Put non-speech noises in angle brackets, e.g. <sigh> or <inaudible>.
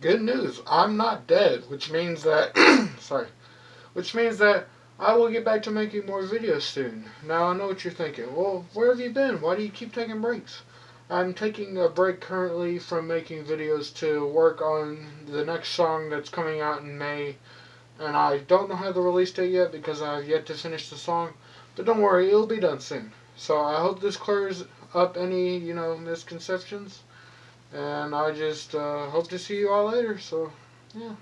good news. I'm not dead, which means that, <clears throat> sorry, which means that I will get back to making more videos soon. Now I know what you're thinking. Well, where have you been? Why do you keep taking breaks? I'm taking a break currently from making videos to work on the next song that's coming out in May. And I don't know how the release date yet because I have yet to finish the song. But don't worry, it'll be done soon. So I hope this clears up any, you know, misconceptions. And I just uh, hope to see you all later. So, yeah.